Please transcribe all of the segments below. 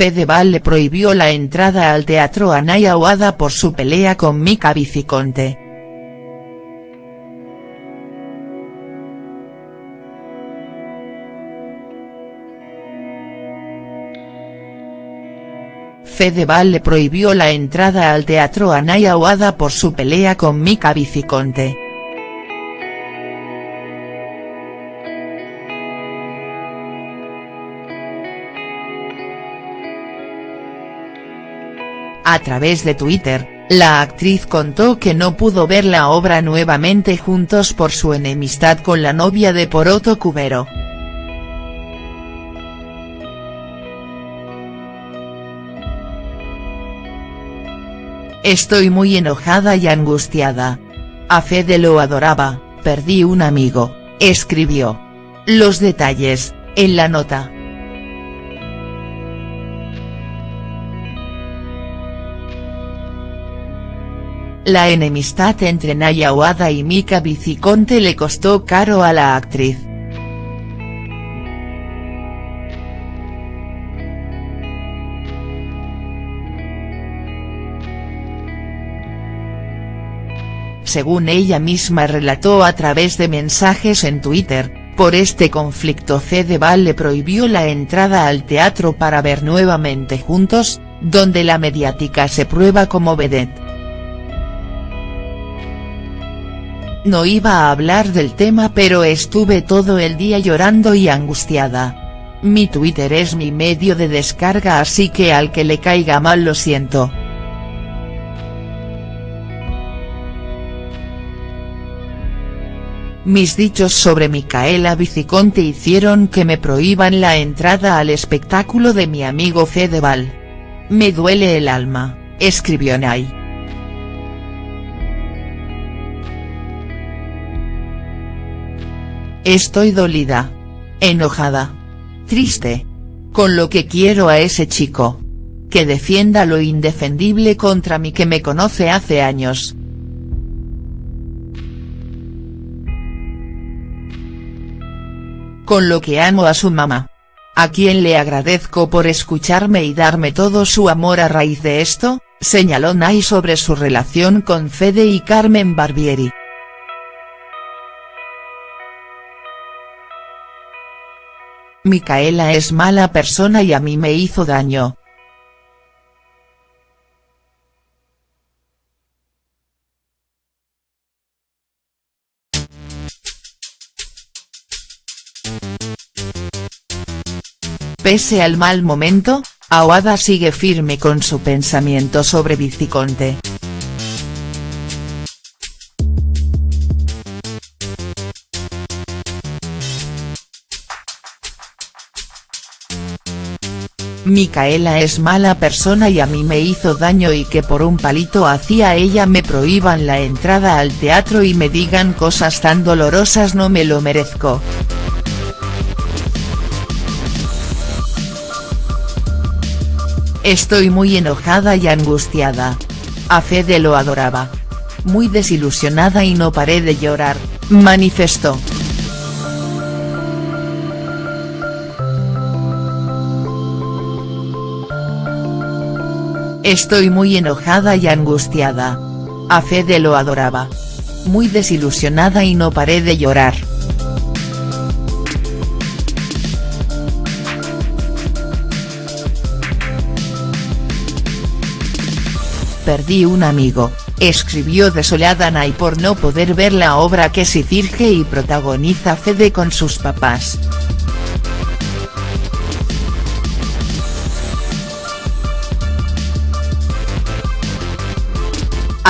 Fedeval le prohibió la entrada al teatro a Naya por su pelea con Mika Viciconte. Fedeval le prohibió la entrada al teatro a Naya por su pelea con Mika Viciconte. A través de Twitter, la actriz contó que no pudo ver la obra nuevamente juntos por su enemistad con la novia de Poroto Cubero. Estoy muy enojada y angustiada. A Fede lo adoraba, perdí un amigo, escribió. Los detalles, en la nota. La enemistad entre Naya Wada y Mika Viciconte le costó caro a la actriz. Según ella misma relató a través de mensajes en Twitter, por este conflicto Fedeval le prohibió la entrada al teatro para ver nuevamente Juntos, donde la mediática se prueba como vedette. No iba a hablar del tema pero estuve todo el día llorando y angustiada. Mi Twitter es mi medio de descarga así que al que le caiga mal lo siento. Mis dichos sobre Micaela Viciconte hicieron que me prohíban la entrada al espectáculo de mi amigo Fedeval. Me duele el alma, escribió Nay. Estoy dolida. Enojada. Triste. Con lo que quiero a ese chico. Que defienda lo indefendible contra mí que me conoce hace años. Con lo que amo a su mamá. A quien le agradezco por escucharme y darme todo su amor a raíz de esto, señaló Nay sobre su relación con Fede y Carmen Barbieri. Micaela es mala persona y a mí me hizo daño. Pese al mal momento, Aguada sigue firme con su pensamiento sobre Viciconte. Micaela es mala persona y a mí me hizo daño y que por un palito hacia ella me prohíban la entrada al teatro y me digan cosas tan dolorosas no me lo merezco. Estoy muy enojada y angustiada. A Fede lo adoraba. Muy desilusionada y no paré de llorar, manifestó. Estoy muy enojada y angustiada. A Fede lo adoraba. Muy desilusionada y no paré de llorar. Perdí un amigo, escribió desolada Nay por no poder ver la obra que se dirige y protagoniza Fede con sus papás.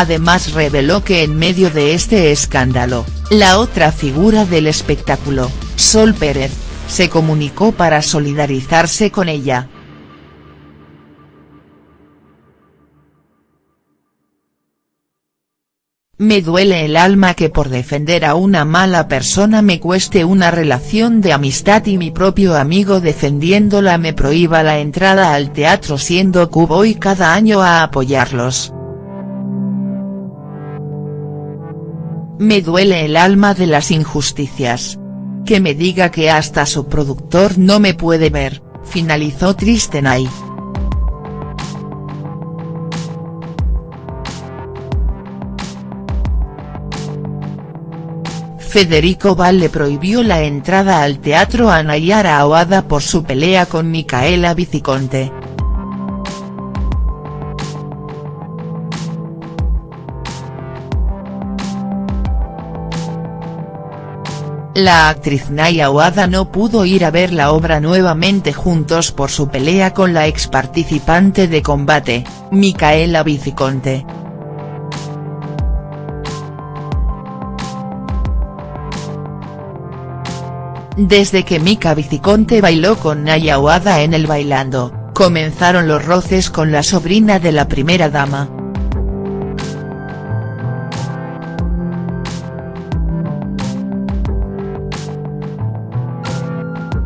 Además reveló que en medio de este escándalo, la otra figura del espectáculo, Sol Pérez, se comunicó para solidarizarse con ella. Me duele el alma que por defender a una mala persona me cueste una relación de amistad y mi propio amigo defendiéndola me prohíba la entrada al teatro siendo que voy cada año a apoyarlos. Me duele el alma de las injusticias. Que me diga que hasta su productor no me puede ver, finalizó Tristenay. Federico Val le prohibió la entrada al teatro a Nayara Awada por su pelea con Micaela Viciconte. La actriz Naya Aguada no pudo ir a ver la obra nuevamente juntos por su pelea con la ex participante de combate, Micaela Viciconte. Desde que Mika Viciconte bailó con Naya Aguada en el Bailando, comenzaron los roces con la sobrina de la primera dama.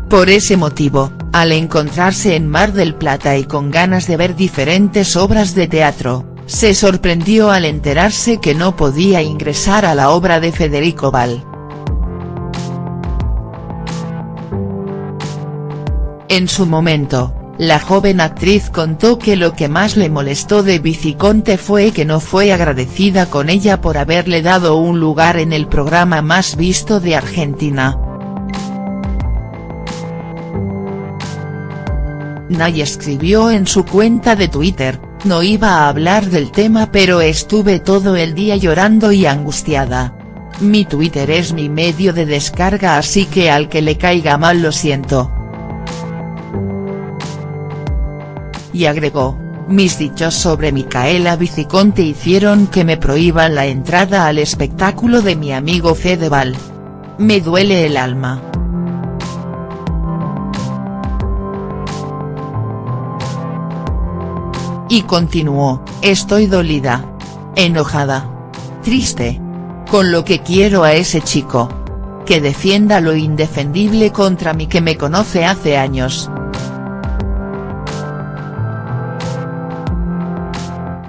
Por ese motivo, al encontrarse en Mar del Plata y con ganas de ver diferentes obras de teatro, se sorprendió al enterarse que no podía ingresar a la obra de Federico Val. En su momento, la joven actriz contó que lo que más le molestó de Viciconte fue que no fue agradecida con ella por haberle dado un lugar en el programa más visto de Argentina. Nay escribió en su cuenta de Twitter, no iba a hablar del tema pero estuve todo el día llorando y angustiada. Mi Twitter es mi medio de descarga así que al que le caiga mal lo siento. Y agregó, mis dichos sobre Micaela Viciconte hicieron que me prohíban la entrada al espectáculo de mi amigo Fedeval. Me duele el alma. Y continuó, estoy dolida. Enojada. Triste. Con lo que quiero a ese chico. Que defienda lo indefendible contra mí que me conoce hace años.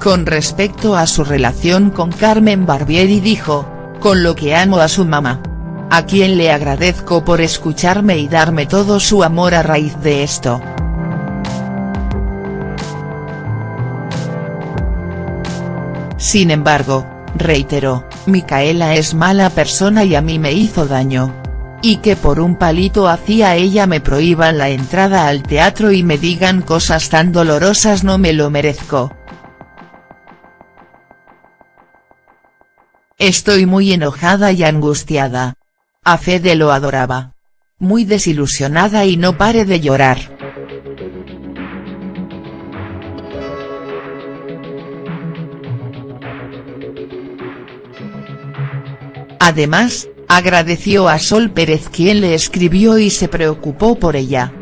Con respecto a su relación con Carmen Barbieri dijo, con lo que amo a su mamá. A quien le agradezco por escucharme y darme todo su amor a raíz de esto. Sin embargo, reiteró, Micaela es mala persona y a mí me hizo daño. Y que por un palito hacia ella me prohíban la entrada al teatro y me digan cosas tan dolorosas no me lo merezco. Estoy muy enojada y angustiada. A Fede lo adoraba. Muy desilusionada y no pare de llorar. Además, agradeció a Sol Pérez quien le escribió y se preocupó por ella.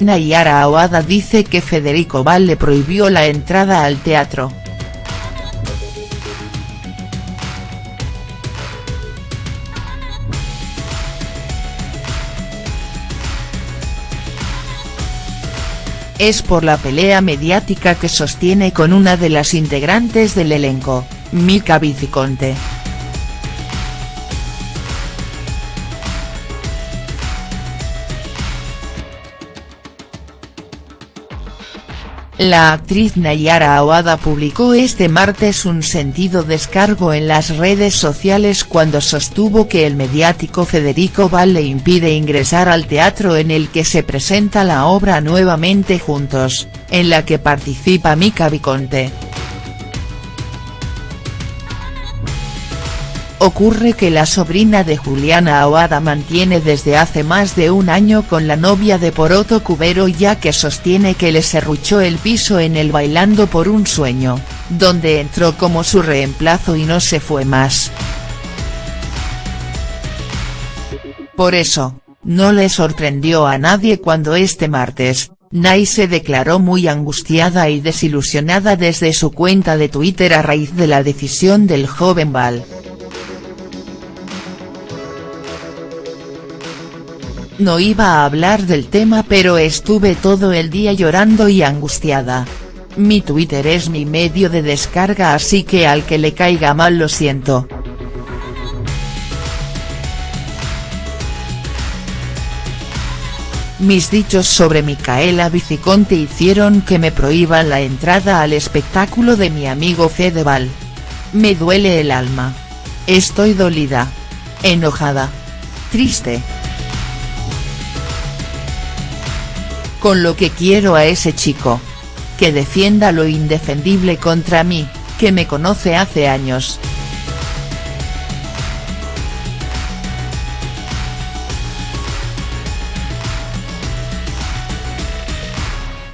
Nayara Aguada dice que Federico Val le prohibió la entrada al teatro. Es por la pelea mediática que sostiene con una de las integrantes del elenco, Mika Viciconte. La actriz Nayara Aguada publicó este martes un sentido descargo en las redes sociales cuando sostuvo que el mediático Federico Val le impide ingresar al teatro en el que se presenta la obra Nuevamente Juntos, en la que participa Mika Viconte. Ocurre que la sobrina de Juliana Aguada mantiene desde hace más de un año con la novia de Poroto Cubero ya que sostiene que le serruchó el piso en el Bailando por un sueño, donde entró como su reemplazo y no se fue más. Por eso, no le sorprendió a nadie cuando este martes, Nay se declaró muy angustiada y desilusionada desde su cuenta de Twitter a raíz de la decisión del joven Val. No iba a hablar del tema pero estuve todo el día llorando y angustiada. Mi Twitter es mi medio de descarga así que al que le caiga mal lo siento. mis dichos sobre Micaela Viciconte hicieron que me prohíban la entrada al espectáculo de mi amigo Fedeval. Me duele el alma. Estoy dolida. Enojada. Triste. Con lo que quiero a ese chico. Que defienda lo indefendible contra mí, que me conoce hace años.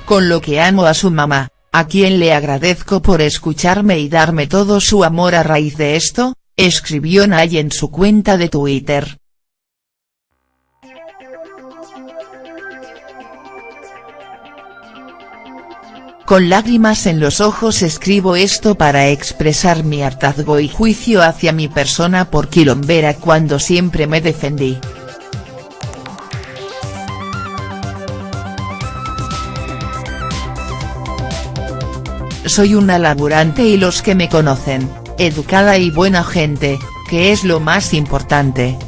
con lo que amo a su mamá, a quien le agradezco por escucharme y darme todo su amor a raíz de esto, escribió Nay en su cuenta de Twitter. Con lágrimas en los ojos escribo esto para expresar mi hartazgo y juicio hacia mi persona por quilombera cuando siempre me defendí. Soy una laburante y los que me conocen, educada y buena gente, que es lo más importante.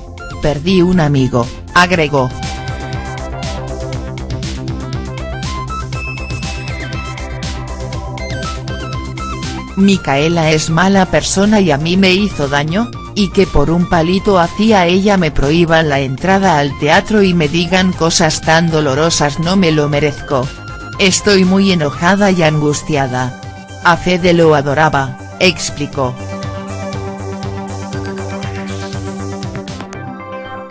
Perdí un amigo, agregó. Micaela es mala persona y a mí me hizo daño, y que por un palito hacia ella me prohíban la entrada al teatro y me digan cosas tan dolorosas no me lo merezco. Estoy muy enojada y angustiada. A Fede lo adoraba, explicó.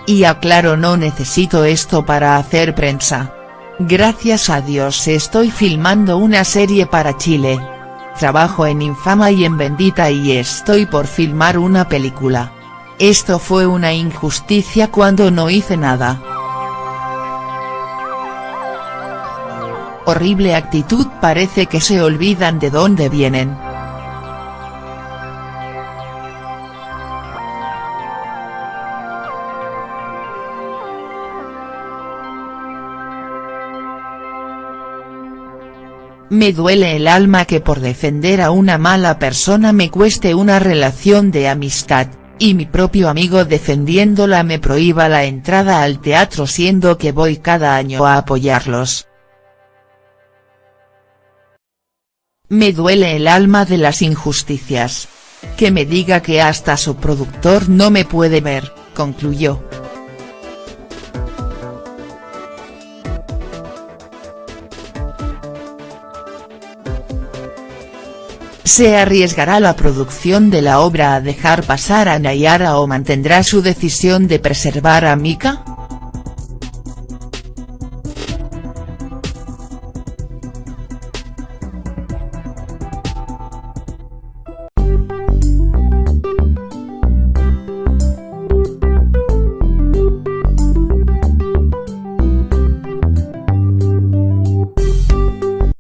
Y aclaro no necesito esto para hacer prensa. Gracias a Dios estoy filmando una serie para Chile. Trabajo en Infama y en Bendita y estoy por filmar una película. Esto fue una injusticia cuando no hice nada. Horrible actitud parece que se olvidan de dónde vienen. Me duele el alma que por defender a una mala persona me cueste una relación de amistad, y mi propio amigo defendiéndola me prohíba la entrada al teatro siendo que voy cada año a apoyarlos. Me duele el alma de las injusticias. Que me diga que hasta su productor no me puede ver, concluyó. ¿Se arriesgará la producción de la obra a dejar pasar a Nayara o mantendrá su decisión de preservar a Mika?.